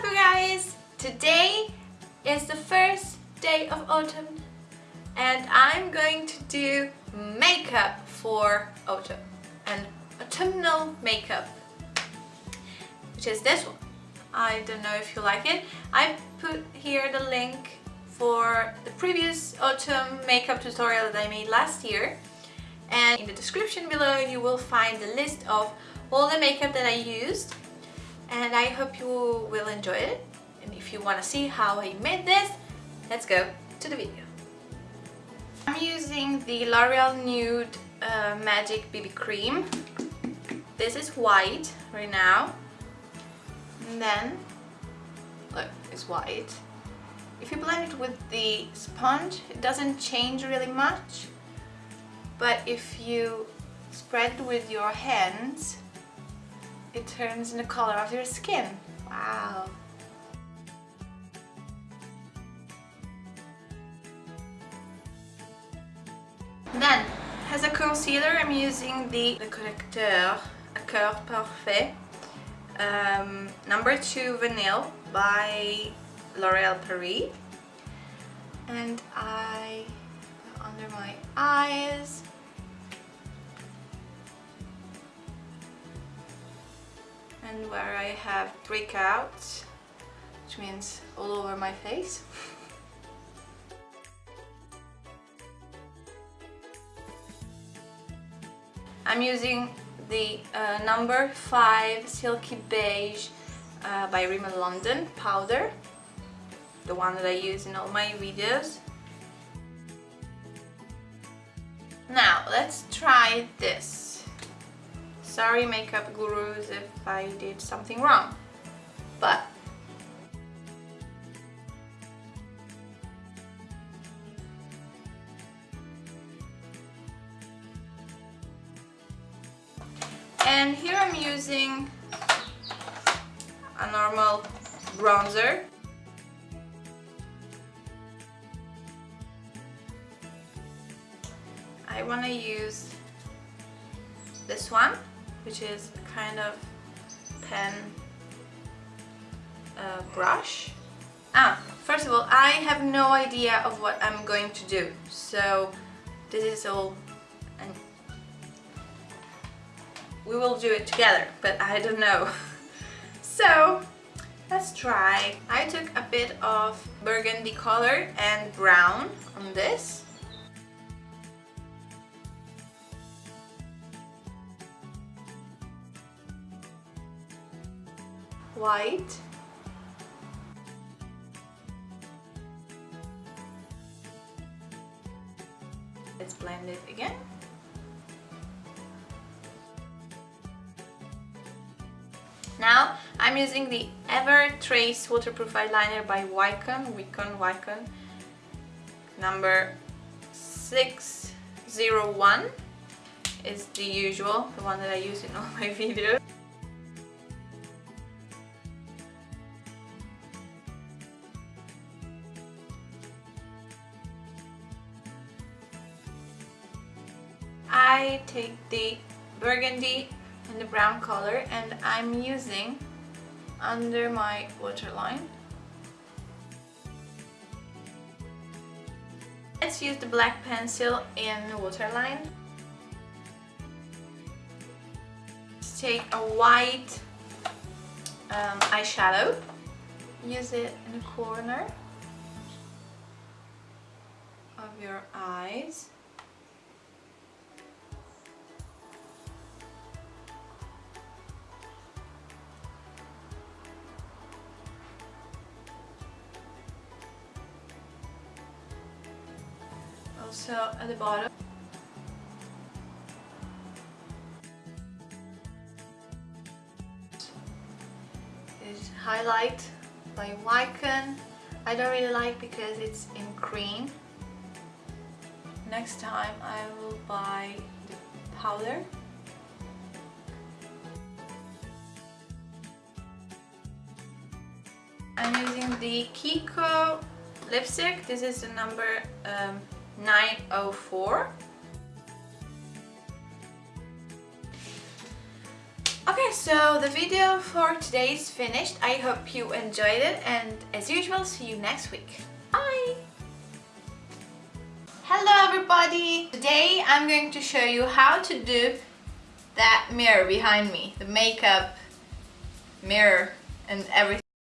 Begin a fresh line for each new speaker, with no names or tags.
up you guys? Today is the first day of autumn and I'm going to do makeup for autumn and autumnal makeup which is this one. I don't know if you like it. I put here the link for the previous autumn makeup tutorial that I made last year and in the description below you will find the list of all the makeup that I used and I hope you will enjoy it and if you want to see how I made this let's go to the video. I'm using the L'Oreal Nude uh, Magic BB Cream. This is white right now and then look it's white. If you blend it with the sponge it doesn't change really much but if you spread it with your hands it turns in the color of your skin. Wow! Then, as a concealer I'm using the Le Correcteur Accord Parfait um, number 2 Vanille by L'Oreal Paris and I under my eyes and where I have breakouts which means all over my face. I'm using the uh, number 5 Silky Beige uh, by Rimmel London powder the one that I use in all my videos. Now let's try this Sorry makeup gurus if I did something wrong. But And here I'm using a normal bronzer. I want to use this one which is kind of pen uh, brush. Ah, first of all, I have no idea of what I'm going to do, so this is all, and we will do it together, but I don't know. so, let's try. I took a bit of burgundy color and brown on this white. Let's blend it again. Now I'm using the Ever Trace Waterproof Eyeliner by Wycon, Wycon, Wycon number 601 is the usual, the one that I use in all my videos I take the burgundy and the brown color and I'm using under my waterline. Let's use the black pencil in the waterline. Let's take a white um, eyeshadow, use it in the corner of your eyes. Also at the bottom. Is highlight by Wycon. I don't really like because it's in green. Next time I will buy the powder. I'm using the Kiko lipstick. This is the number um, 904 Okay, so the video for today is finished. I hope you enjoyed it and as usual, see you next week. Bye! Hello everybody! Today I'm going to show you how to do that mirror behind me. The makeup mirror and everything.